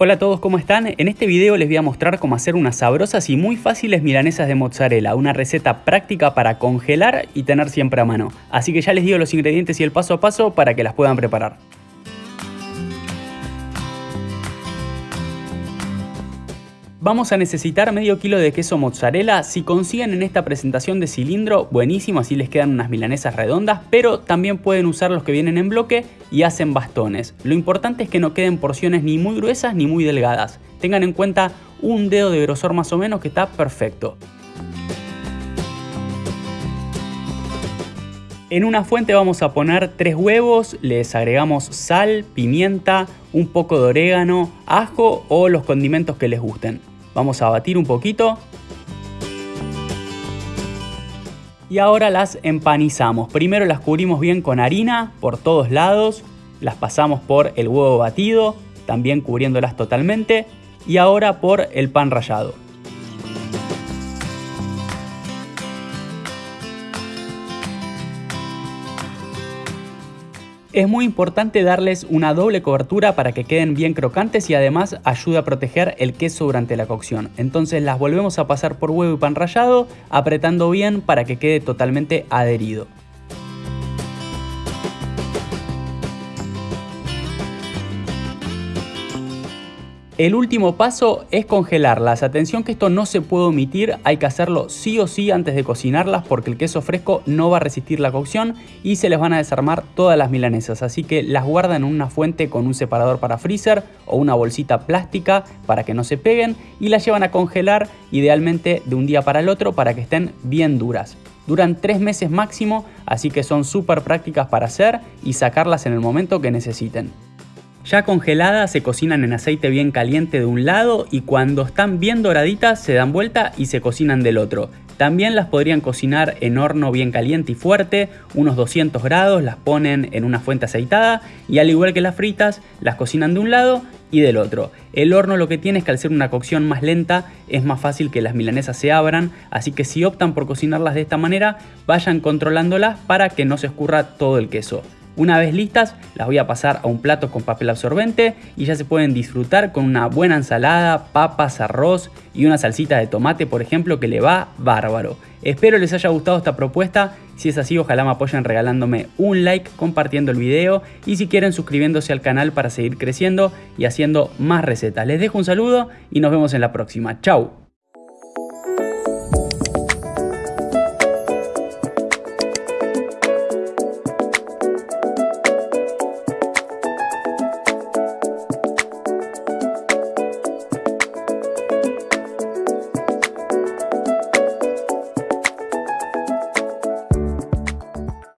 Hola a todos, ¿cómo están? En este video les voy a mostrar cómo hacer unas sabrosas y muy fáciles milanesas de mozzarella, una receta práctica para congelar y tener siempre a mano. Así que ya les digo los ingredientes y el paso a paso para que las puedan preparar. Vamos a necesitar medio kilo de queso mozzarella, si consiguen en esta presentación de cilindro, buenísimo, así les quedan unas milanesas redondas, pero también pueden usar los que vienen en bloque y hacen bastones. Lo importante es que no queden porciones ni muy gruesas ni muy delgadas, tengan en cuenta un dedo de grosor más o menos que está perfecto. En una fuente vamos a poner tres huevos, les agregamos sal, pimienta, un poco de orégano, ajo o los condimentos que les gusten. Vamos a batir un poquito. Y ahora las empanizamos. Primero las cubrimos bien con harina por todos lados. Las pasamos por el huevo batido, también cubriéndolas totalmente. Y ahora por el pan rallado. Es muy importante darles una doble cobertura para que queden bien crocantes y además ayuda a proteger el queso durante la cocción. Entonces las volvemos a pasar por huevo y pan rallado, apretando bien para que quede totalmente adherido. El último paso es congelarlas. Atención que esto no se puede omitir, hay que hacerlo sí o sí antes de cocinarlas porque el queso fresco no va a resistir la cocción y se les van a desarmar todas las milanesas. Así que las guardan en una fuente con un separador para freezer o una bolsita plástica para que no se peguen y las llevan a congelar idealmente de un día para el otro para que estén bien duras. Duran tres meses máximo, así que son súper prácticas para hacer y sacarlas en el momento que necesiten. Ya congeladas se cocinan en aceite bien caliente de un lado y cuando están bien doraditas se dan vuelta y se cocinan del otro. También las podrían cocinar en horno bien caliente y fuerte, unos 200 grados, las ponen en una fuente aceitada y al igual que las fritas, las cocinan de un lado y del otro. El horno lo que tiene es que al ser una cocción más lenta es más fácil que las milanesas se abran, así que si optan por cocinarlas de esta manera, vayan controlándolas para que no se escurra todo el queso. Una vez listas, las voy a pasar a un plato con papel absorbente y ya se pueden disfrutar con una buena ensalada, papas, arroz y una salsita de tomate, por ejemplo, que le va bárbaro. Espero les haya gustado esta propuesta, si es así ojalá me apoyen regalándome un like, compartiendo el video y si quieren suscribiéndose al canal para seguir creciendo y haciendo más recetas. Les dejo un saludo y nos vemos en la próxima. Chau.